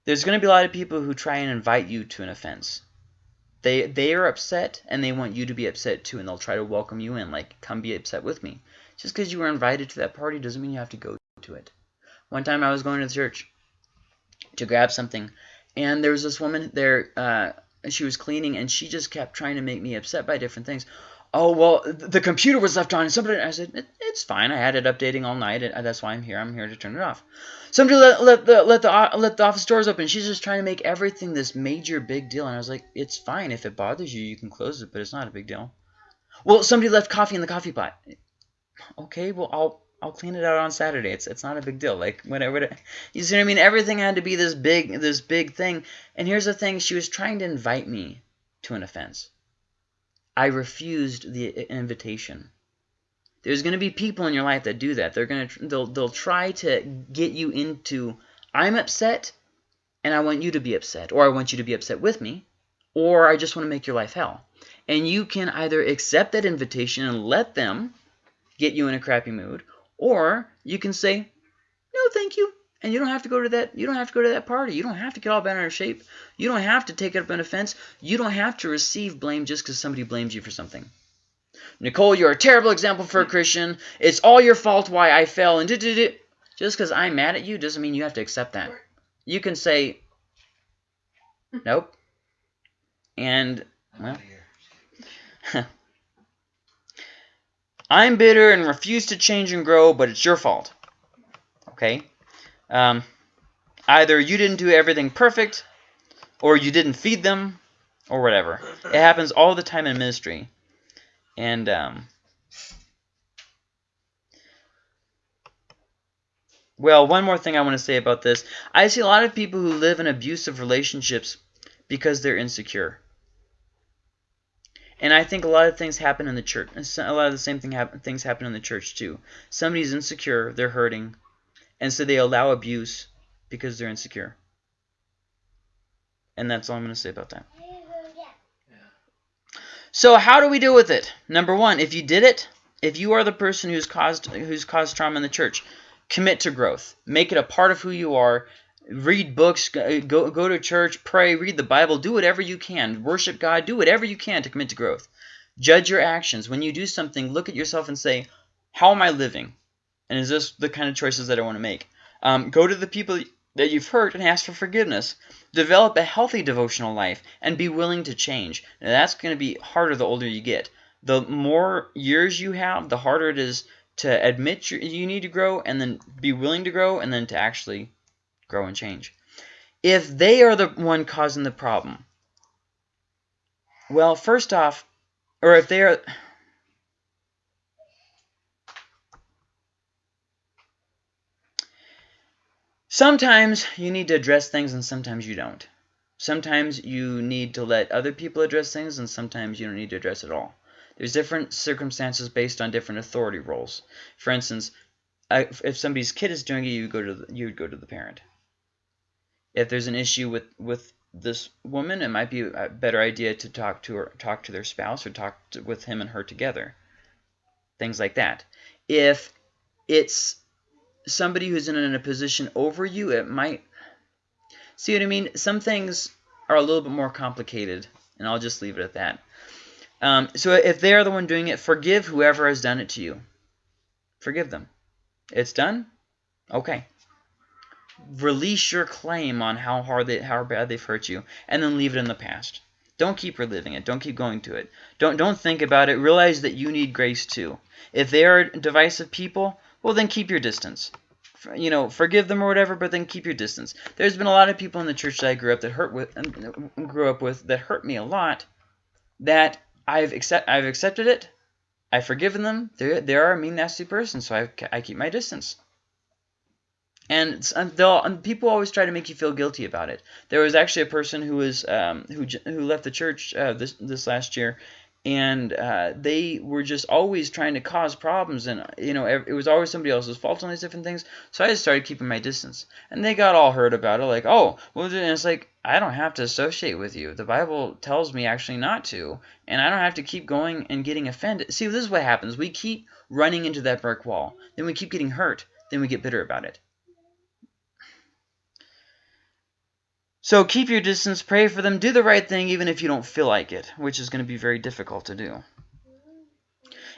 Speaker 1: There's going to be a lot of people who try and invite you to an offense. They they are upset and they want you to be upset too and they'll try to welcome you in like come be upset with me. Just because you were invited to that party doesn't mean you have to go to it. One time I was going to the church to grab something and there was this woman there uh, she was cleaning and she just kept trying to make me upset by different things. Oh well, the computer was left on, and somebody. I said it, it's fine. I had it updating all night, and uh, that's why I'm here. I'm here to turn it off. Somebody let let the let the uh, let the office doors open. She's just trying to make everything this major big deal, and I was like, it's fine if it bothers you, you can close it, but it's not a big deal. Well, somebody left coffee in the coffee pot. Okay, well I'll I'll clean it out on Saturday. It's it's not a big deal. Like whatever. You see what I mean? Everything had to be this big this big thing. And here's the thing: she was trying to invite me to an offense. I refused the invitation. There's going to be people in your life that do that. They're going to they'll they'll try to get you into I'm upset and I want you to be upset or I want you to be upset with me or I just want to make your life hell. And you can either accept that invitation and let them get you in a crappy mood or you can say no thank you and you don't have to go to that you don't have to go to that party. You don't have to get all bent out of shape. You don't have to take it up an offense. You don't have to receive blame just because somebody blames you for something. Nicole you're a terrible example for a christian. It's all your fault why i fell and did it just because i'm mad at you doesn't mean you have to accept that. You can say nope. And Well. (laughs) I'm bitter and refuse to change and grow, but it's your fault. Okay? Um, either you didn't do everything perfect, or you didn't feed them, or whatever. It happens all the time in ministry. And, um, well, one more thing I want to say about this. I see a lot of people who live in abusive relationships because they're insecure. And I think a lot of things happen in the church. A lot of the same thing happen, things happen in the church too. Somebody's insecure, they're hurting, and so they allow abuse because they're insecure. And that's all I'm going to say about that. So how do we deal with it? Number one, if you did it, if you are the person who's caused who's caused trauma in the church, commit to growth. Make it a part of who you are. Read books, go go go to church, pray, read the Bible, do whatever you can. Worship God, do whatever you can to commit to growth. Judge your actions. When you do something, look at yourself and say, "How am I living? And is this the kind of choices that I want to make?" Um, go to the people that you've hurt and ask for forgiveness. Develop a healthy devotional life and be willing to change. Now, that's going to be harder the older you get. The more years you have, the harder it is to admit you you need to grow and then be willing to grow and then to actually grow and change. If they are the one causing the problem, well, first off, or if they are. Sometimes you need to address things and sometimes you don't. Sometimes you need to let other people address things and sometimes you don't need to address it all. There's different circumstances based on different authority roles. For instance, if somebody's kid is doing it, you go to the, you would go to the parent. If there's an issue with with this woman, it might be a better idea to talk to her, talk to their spouse, or talk to, with him and her together. Things like that. If it's somebody who's in, a position over you, it might. See what I mean? Some things are a little bit more complicated, and I'll just leave it at that. Um, so if they are the one doing it, forgive whoever has done it to you. Forgive them. It's done. Okay. Release your claim on how hard they, how bad they've hurt you, and then leave it in the past. Don't keep reliving it. Don't keep going to it. Don't don't think about it. Realize that you need grace too. If they are divisive people, well then keep your distance. You know, forgive them or whatever, but then keep your distance. There's been a lot of people in the church that I grew up that hurt with, and grew up with that hurt me a lot. That I've accept I've accepted it. I've forgiven them. They they are a mean, nasty person, so I I keep my distance. And they'll and people always try to make you feel guilty about it. There was actually a person who was um, who who left the church uh, this this last year, and uh, they were just always trying to cause problems, and you know it was always somebody else's fault on these different things. So I just started keeping my distance, and they got all hurt about it, like oh well, and it's like I don't have to associate with you. The Bible tells me actually not to, and I don't have to keep going and getting offended. See, this is what happens. We keep running into that brick wall, then we keep getting hurt, then we get bitter about it. So keep your distance, pray for them, do the right thing even if you don't feel like it, which is going to be very difficult to do.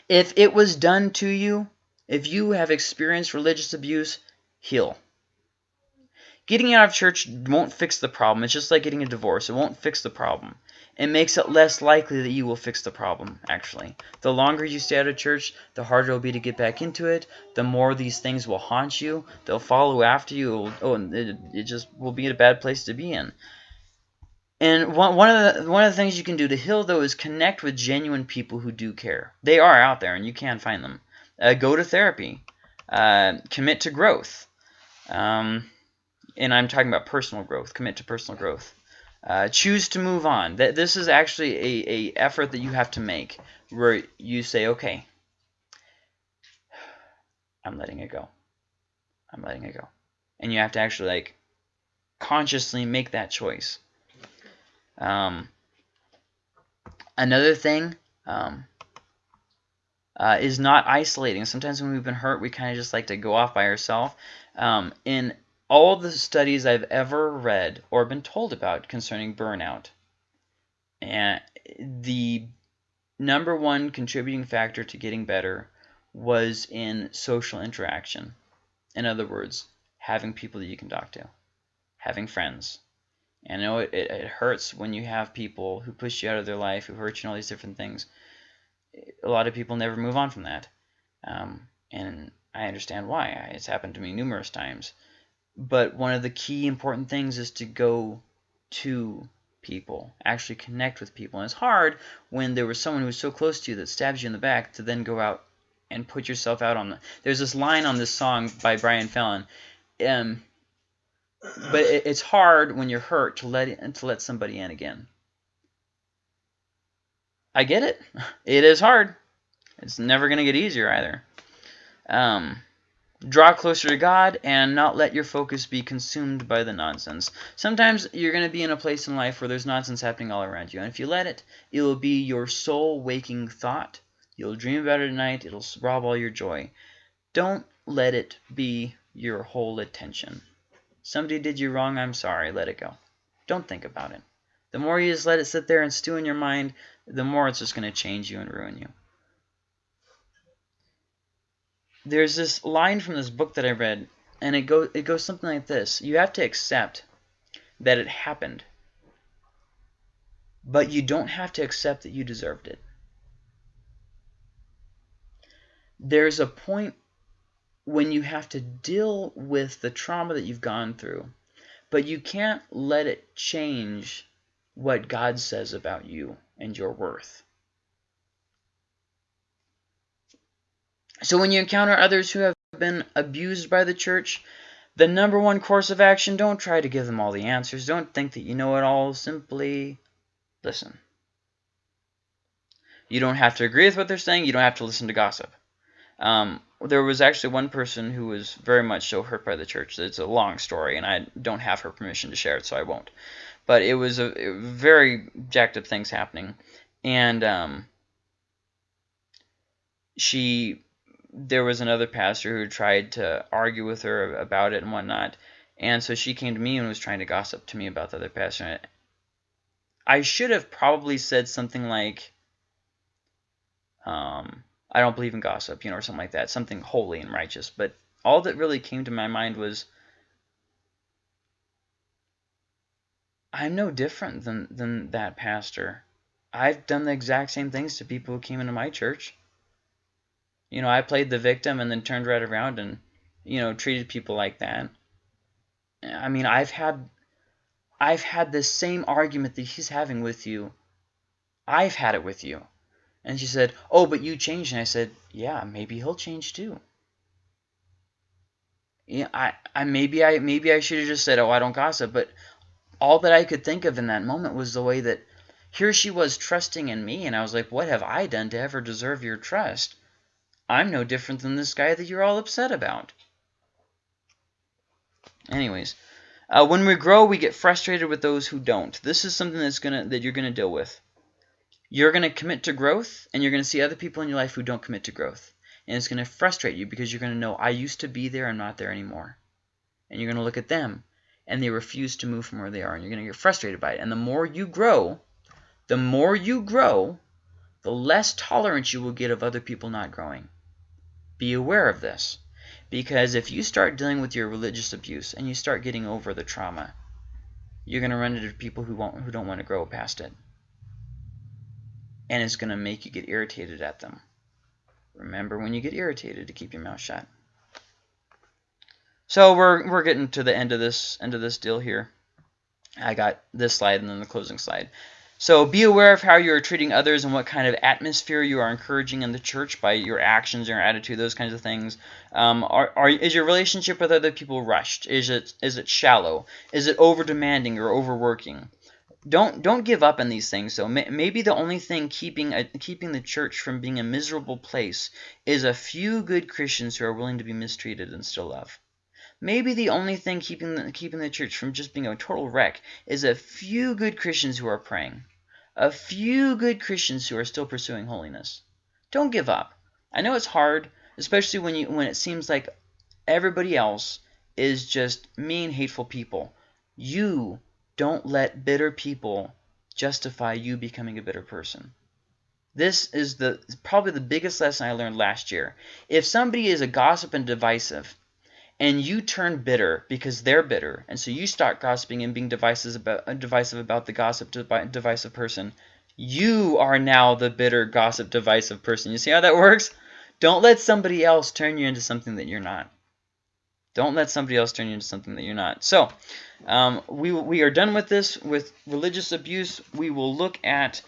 Speaker 1: If it was done to you, if you have experienced religious abuse, heal. Getting out of church won't fix the problem. It's just like getting a divorce. It won't fix the problem. It makes it less likely that you will fix the problem, actually. The longer you stay out of church, the harder it'll be to get back into it. The more these things will haunt you. They'll follow after you. It'll, oh, it, it just will be a bad place to be in. And one, one of the one of the things you can do to heal though is connect with genuine people who do care. They are out there, and you can find them. Uh, go to therapy. Uh, commit to growth. Um, and I'm talking about personal growth. Commit to personal growth. Uh, choose to move on. That this is actually a, a effort that you have to make, where you say, okay, I'm letting it go. I'm letting it go, and you have to actually like consciously make that choice. Um, another thing um, uh, is not isolating. Sometimes when we've been hurt, we kind of just like to go off by ourselves. Um, in all the studies I've ever read or been told about concerning burnout, and the number one contributing factor to getting better was in social interaction. In other words, having people that you can talk to, having friends, and I know it, it, it, hurts when you have people who push you out of their life, who hurt you and all these different things. A lot of people never move on from that. Um, and I understand why. It's happened to me numerous times. But one of the key important things is to go to people, actually connect with people. And it's hard when there was someone who was so close to you that stabs you in the back to then go out and put yourself out on the. There's this line on this song by Brian Fallon. Um, but it, it's hard when you're hurt to let to let somebody in again. I get it. (laughs) It is hard. It's never going to get easier either. Um, draw closer to God and not let your focus be consumed by the nonsense. Sometimes you're going to be in a place in life where there's nonsense happening all around you. And if you let it, it will be your sole waking thought. You'll dream about it at night. It'll rob all your joy. Don't let it be your whole attention. Somebody did you wrong, I'm sorry, let it go. Don't think about it. The more you just let it sit there and stew in your mind, the more it's just going to change you and ruin you. There's this line from this book that I read, and it goes it goes something like this. You have to accept that it happened, but you don't have to accept that you deserved it. There's a point when you have to deal with the trauma that you've gone through, but you can't let it change what God says about you and your worth. So when you encounter others who have been abused by the church, the number one course of action, don't try to give them all the answers. Don't think that you know it all. Simply listen. You don't have to agree with what they're saying. You don't have to listen to gossip. Um, there was actually one person who was very much so hurt by the church. It's a long story, and I don't have her permission to share it, so I won't. But it was a, very jacked up things happening, and um, she there was another pastor who tried to argue with her about it and whatnot, and so she came to me and was trying to gossip to me about the other pastor. I should have probably said something like, um, I don't believe in gossip, you know, or something like that, something holy and righteous. But all that really came to my mind was, I'm no different than, than that pastor. I've done the exact same things to people who came into my church. You know, I played the victim and then turned right around and, you know, treated people like that. I mean, I've had I've had the same argument that he's having with you. I've had it with you. And she said, oh, but you changed. And I said, yeah, maybe he'll change too. Yeah, I, I maybe I maybe I should have just said, oh, I don't gossip. But all that I could think of in that moment was the way that here she was trusting in me, and I was like, what have I done to ever deserve your trust? I'm no different than this guy that you're all upset about. Anyways, uh, when we grow, we get frustrated with those who don't. This is something that's gonna that you're gonna deal with you're to commit to growth and you're to see other people in your life who don't commit to growth. And it's to frustrate you because you're to know, I used to be there, I'm not there anymore. And you're to look at them and they refuse to move from where they are and you're to get frustrated by it. And the more you grow, the more you grow, the less tolerance you will get of other people not growing. Be aware of this. Because if you start dealing with your religious abuse and you start getting over the trauma, you're going to run into people who, won't, who don't want to grow past it. and it's going to make you get irritated at them. Remember when you get irritated to keep your mouth shut. So we're we're getting to the end of this end of this deal here. I got this slide and then the closing slide. So be aware of how you are treating others and what kind of atmosphere you are encouraging in the church by your actions, your attitude, those kinds of things. Um, are, are is your relationship with other people rushed? Is it is it shallow? Is it over demanding or overworking? Don't don't give up on these things. So may, maybe the only thing keeping a, keeping the church from being a miserable place is a few good Christians who are willing to be mistreated and still love. Maybe the only thing keeping the, keeping the church from just being a total wreck is a few good Christians who are praying a few good Christians who are still pursuing holiness. Don't give up. I know it's hard, especially when you when it seems like everybody else is just mean, hateful people. You don't let bitter people justify you becoming a bitter person. This is the probably the biggest lesson I learned last year. If somebody is a gossip and divisive, and you turn bitter because they're bitter, and so you start gossiping and being divisive about, uh, divisive about the gossip divisive person, you are now the bitter, gossip, divisive person. You see how that works? Don't let somebody else turn you into something that you're not. Don't let somebody else turn you into something that you're not. So, um, we, we are done with this, with religious abuse. We will look at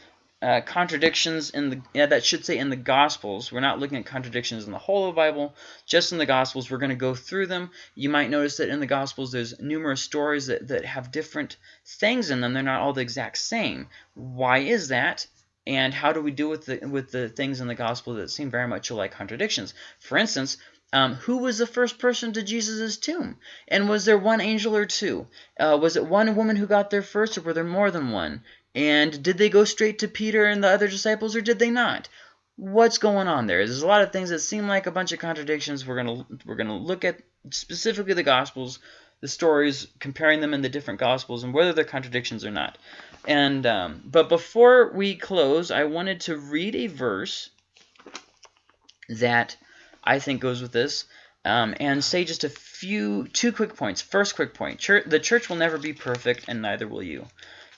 Speaker 1: uh, contradictions in the yeah that should say in the Gospels. We're not looking at contradictions in the whole of the Bible, just in the Gospels. We're going to go through them. You might notice that in the Gospels there's numerous stories that, that have different things in them. They're not all the exact same. Why is that? And how do we deal with the with the things in the Gospel that seem very much like contradictions? For instance, um, who was the first person to Jesus' tomb? And was there one angel or two? Uh, was it one woman who got there first, or were there more than one? And did they go straight to Peter and the other disciples, or did they not? What's going on there? There's a lot of things that seem like a bunch of contradictions. We're gonna we're gonna look at specifically the Gospels, the stories, comparing them in the different Gospels, and whether they're contradictions or not. And um, but before we close, I wanted to read a verse that I think goes with this. Um, and say just a few, two quick points. First quick point, church, the church will never be perfect, and neither will you.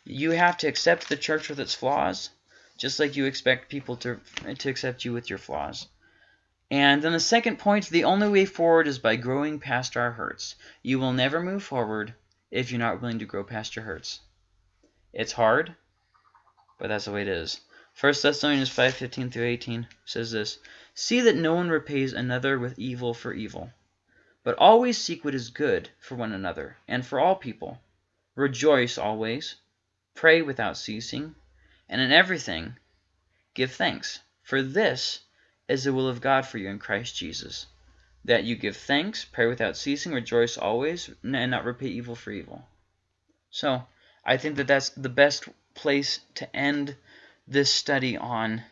Speaker 1: You have to accept the church with its flaws, just like you expect people to, to accept you with your flaws. And then the second point, the only way forward is by growing past our hurts. You will never move forward if you're not willing to grow past your hurts. It's hard, but that's the way it is. 1 Thessalonians 5:15 through 18 says this, See that no one repays another with evil for evil, but always seek what is good for one another and for all people. Rejoice always, Pray without ceasing, and in everything give thanks, for this is the will of God for you in Christ Jesus, that you give thanks, pray without ceasing, rejoice always, and not repay evil for evil. So I think that that's the best place to end this study on.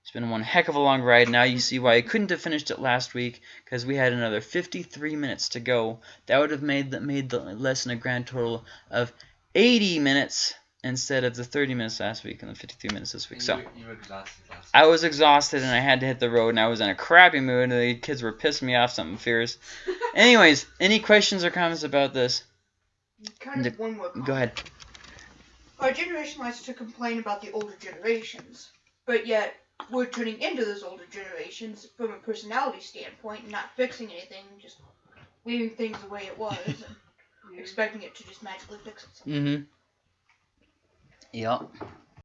Speaker 1: It's been one heck of a long ride. Now you see why I couldn't have finished it last week because we had another 53 minutes to go. That would have made the, made the lesson a grand total of 80 minutes instead of the 30 minutes last week and the 53 minutes this week.
Speaker 2: And
Speaker 1: So
Speaker 2: you, you were exhausted last
Speaker 1: I was exhausted and I had to hit the road and I was in a crappy mood and the kids were pissing me off something fierce. (laughs) Anyways, any questions or comments about this?
Speaker 4: Kind of one more.
Speaker 1: Go ahead.
Speaker 4: Our generation likes to complain about the older generations, but yet we're turning into those older generations from a personality standpoint, not fixing anything, just leaving things the way it was, and (laughs) expecting it to just magically fix itself.
Speaker 1: Mm-hmm. Yep.